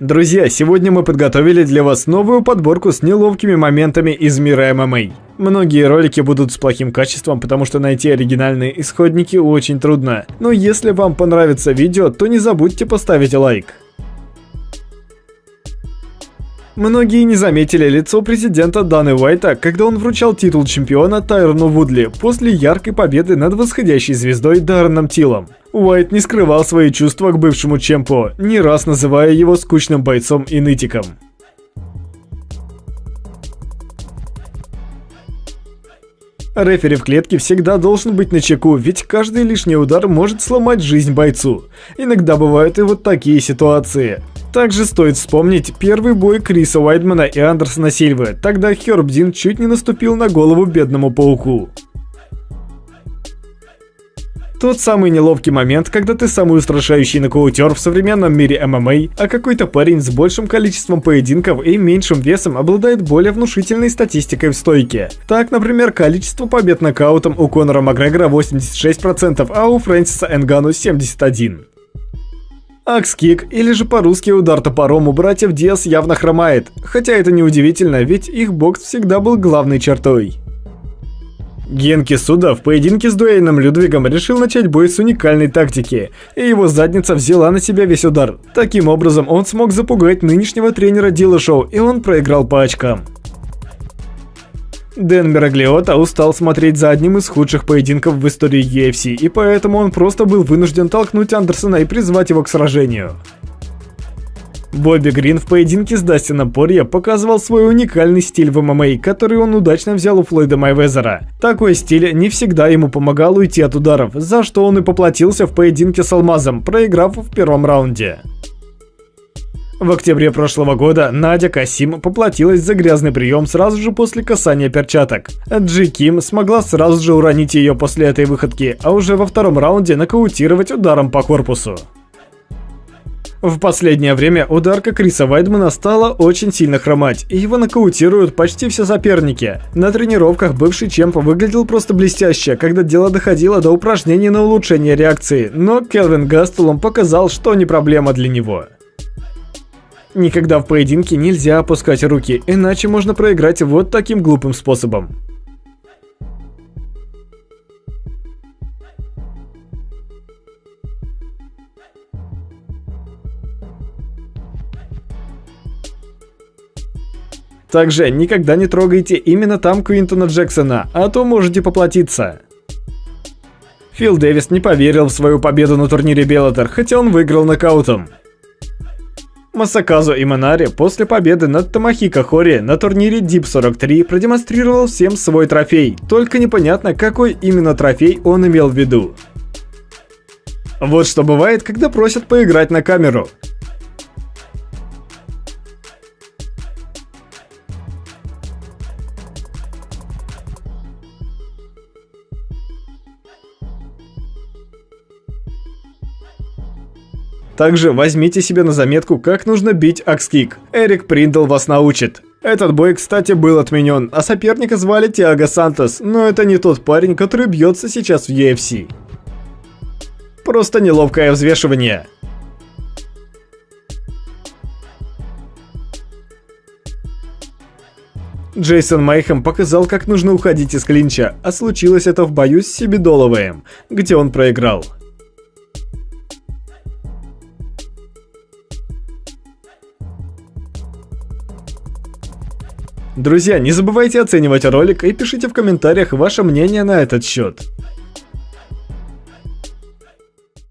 Друзья, сегодня мы подготовили для вас новую подборку с неловкими моментами из мира ММА. Многие ролики будут с плохим качеством, потому что найти оригинальные исходники очень трудно. Но если вам понравится видео, то не забудьте поставить лайк. Многие не заметили лицо президента Даны Уайта, когда он вручал титул чемпиона Тайрону Вудли после яркой победы над восходящей звездой Дарреном Тилом. Уайт не скрывал свои чувства к бывшему чемпу, не раз называя его скучным бойцом и нытиком. Рефери в клетке всегда должен быть на чеку, ведь каждый лишний удар может сломать жизнь бойцу. Иногда бывают и вот такие ситуации. Также стоит вспомнить первый бой Криса Уайдмана и Андерсона Сильвы, тогда Херб Дин чуть не наступил на голову бедному пауку. Тот самый неловкий момент, когда ты самый устрашающий нокаутер в современном мире ММА, а какой-то парень с большим количеством поединков и меньшим весом обладает более внушительной статистикой в стойке. Так, например, количество побед нокаутом у Конора Макгрегора 86%, а у Фрэнсиса Энгану 71%. Акскик, или же по-русски удар топором у братьев Диас явно хромает, хотя это не удивительно, ведь их бокс всегда был главной чертой. Генки Суда в поединке с Дуэйном Людвигом решил начать бой с уникальной тактики, и его задница взяла на себя весь удар. Таким образом, он смог запугать нынешнего тренера Дила Шоу, и он проиграл по очкам. Дэн Мераглиота устал смотреть за одним из худших поединков в истории UFC, и поэтому он просто был вынужден толкнуть Андерсона и призвать его к сражению. Бобби Грин в поединке с Дастином Порье показывал свой уникальный стиль в ММА, который он удачно взял у Флойда Майвезера. Такой стиль не всегда ему помогал уйти от ударов, за что он и поплатился в поединке с Алмазом, проиграв в первом раунде. В октябре прошлого года Надя Касим поплатилась за грязный прием сразу же после касания перчаток. Джи Ким смогла сразу же уронить ее после этой выходки, а уже во втором раунде нокаутировать ударом по корпусу. В последнее время ударка Криса Вайдмана стала очень сильно хромать, и его нокаутируют почти все соперники. На тренировках бывший чемп выглядел просто блестяще, когда дело доходило до упражнений на улучшение реакции, но Келвин Гастелом показал, что не проблема для него. Никогда в поединке нельзя опускать руки, иначе можно проиграть вот таким глупым способом. Также никогда не трогайте именно там Квинтона Джексона, а то можете поплатиться. Фил Дэвис не поверил в свою победу на турнире Беллатор, хотя он выиграл нокаутом. Масаказу Иманари после победы над Томахико Хори на турнире Deep 43 продемонстрировал всем свой трофей, только непонятно, какой именно трофей он имел в виду. Вот что бывает, когда просят поиграть на камеру. Также возьмите себе на заметку, как нужно бить акскик. Эрик Приндл вас научит. Этот бой, кстати, был отменен, а соперника звали Тиаго Сантос, но это не тот парень, который бьется сейчас в UFC. Просто неловкое взвешивание. Джейсон Майхем показал, как нужно уходить из клинча, а случилось это в бою с Сибидоловым, где он проиграл. Друзья, не забывайте оценивать ролик и пишите в комментариях ваше мнение на этот счет.